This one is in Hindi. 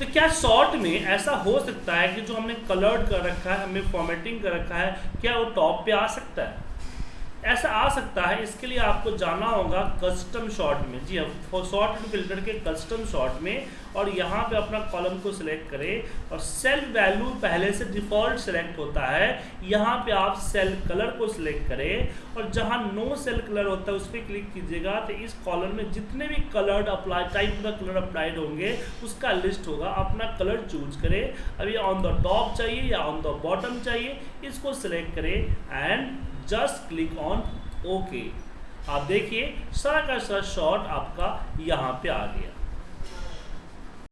तो क्या शॉर्ट में ऐसा हो सकता है कि जो हमने कलर्ड कर रखा है, हमने फॉर्मेटिंग कर रखा है, क्या वो टॉप पे आ सकता है? ऐसा आ सकता है, इसके लिए आपको जाना होगा कस्टम शॉट में। जी हाँ शॉर्ट फ़िल्टर के कस्टम शॉट में और यहाँ पे अपना कॉलम को सिलेक्ट करें और सेल वैल्यू पहले से डिफ़ॉल्ट सिलेक्ट होता है। यहाँ पे आप सेल कलर को सिलेक्ट करें और जहाँ नो सेल कलर होता है, उस पर क्लिक कीजिएगा तो इस कॉलम में जितने भी कलर्ड अप्लाई टाइप का कलर अप्लाइड होंगे, उसका लिस्ट होगा। अपना कलर चूज़ करें। अभी ऑन द टॉप चाहिए या ऑन द बॉटम चाहिए, इसको सिलेक्ट करें and just click on okay आप देखिए, सारा का सारा शॉर्ट आपका यहाँ पे आ गया।